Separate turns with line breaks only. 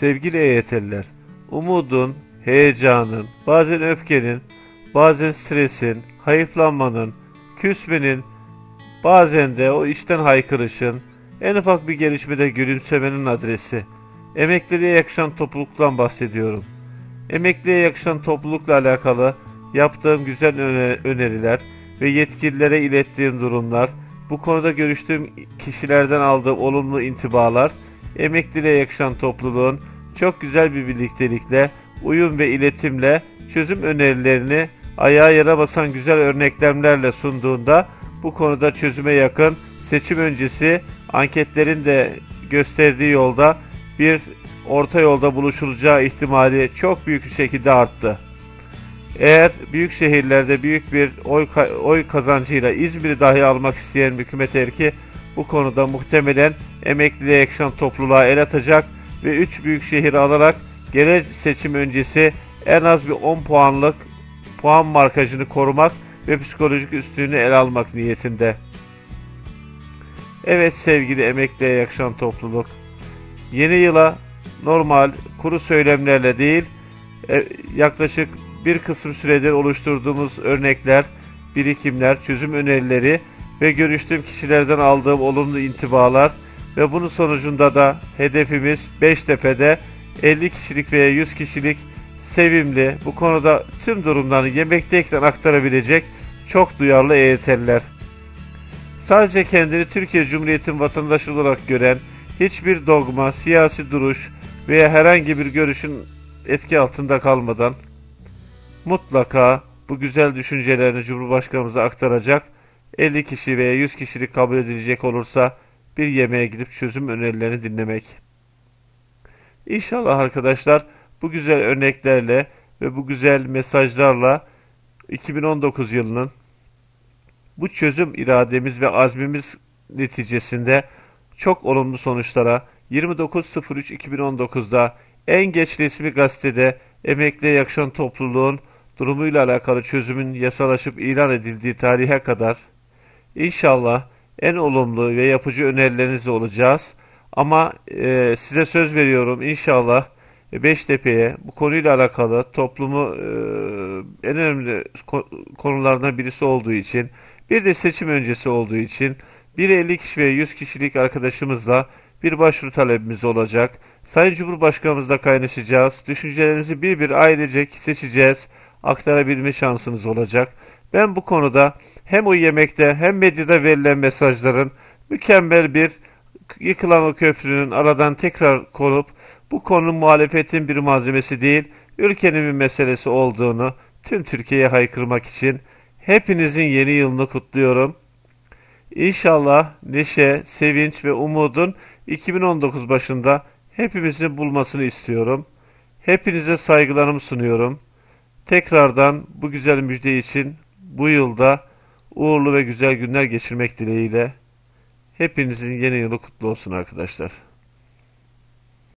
Sevgili EYT'liler, umudun, heyecanın, bazen öfkenin, bazen stresin, hayıflanmanın, küsmenin, bazen de o işten haykırışın, en ufak bir gelişmede gülümsemenin adresi. Emekliliğe yakışan topluluktan bahsediyorum. Emekliye yakışan toplulukla alakalı yaptığım güzel öne- öneriler ve yetkililere ilettiğim durumlar, bu konuda görüştüğüm kişilerden aldığım olumlu intibalar, emekliliğe yakışan topluluğun çok güzel bir birliktelikle, uyum ve iletimle çözüm önerilerini ayağa yere basan güzel örneklemlerle sunduğunda bu konuda çözüme yakın seçim öncesi anketlerin de gösterdiği yolda bir orta yolda buluşulacağı ihtimali çok büyük bir şekilde arttı. Eğer büyük şehirlerde büyük bir oy, oy kazancıyla İzmir'i dahi almak isteyen hükümet erki bu konuda muhtemelen emekliliğe yakışan topluluğa el atacak ve 3 büyük şehir alarak genel seçim öncesi en az bir 10 puanlık puan markajını korumak ve psikolojik üstünlüğünü ele almak niyetinde. Evet sevgili emekliye yakışan topluluk. Yeni yıla normal kuru söylemlerle değil e, yaklaşık bir kısım süredir oluşturduğumuz örnekler, birikimler, çözüm önerileri ve görüştüğüm kişilerden aldığım olumlu intibalar ve bunun sonucunda da hedefimiz Beştepe'de 50 kişilik veya 100 kişilik sevimli, bu konuda tüm durumlarını yemekteyken aktarabilecek çok duyarlı EYT'liler. Sadece kendini Türkiye Cumhuriyeti'nin vatandaşı olarak gören, hiçbir dogma, siyasi duruş veya herhangi bir görüşün etki altında kalmadan mutlaka bu güzel düşüncelerini Cumhurbaşkanımıza aktaracak 50 kişi veya 100 kişilik kabul edilecek olursa bir yemeğe gidip çözüm önerilerini dinlemek. İnşallah arkadaşlar bu güzel örneklerle ve bu güzel mesajlarla 2019 yılının bu çözüm irademiz ve azmimiz neticesinde çok olumlu sonuçlara 29.03.2019'da en geç resmi gazetede emekliye yakışan topluluğun durumuyla alakalı çözümün yasalaşıp ilan edildiği tarihe kadar inşallah en olumlu ve yapıcı önerilerinizle olacağız. Ama e, size söz veriyorum inşallah Beştepe'ye bu konuyla alakalı toplumu e, en önemli ko- konulardan birisi olduğu için bir de seçim öncesi olduğu için bir 50 kişi ve 100 kişilik arkadaşımızla bir başvuru talebimiz olacak. Sayın Cumhurbaşkanımızla kaynaşacağız. Düşüncelerinizi bir bir ailecek seçeceğiz. Aktarabilme şansınız olacak. Ben bu konuda hem o yemekte hem medyada verilen mesajların mükemmel bir yıkılan o köprünün aradan tekrar konup bu konu muhalefetin bir malzemesi değil, ülkenin bir meselesi olduğunu tüm Türkiye'ye haykırmak için hepinizin yeni yılını kutluyorum. İnşallah neşe, sevinç ve umudun 2019 başında hepimizin bulmasını istiyorum. Hepinize saygılarımı sunuyorum. Tekrardan bu güzel müjde için bu yılda uğurlu ve güzel günler geçirmek dileğiyle hepinizin yeni yılı kutlu olsun arkadaşlar.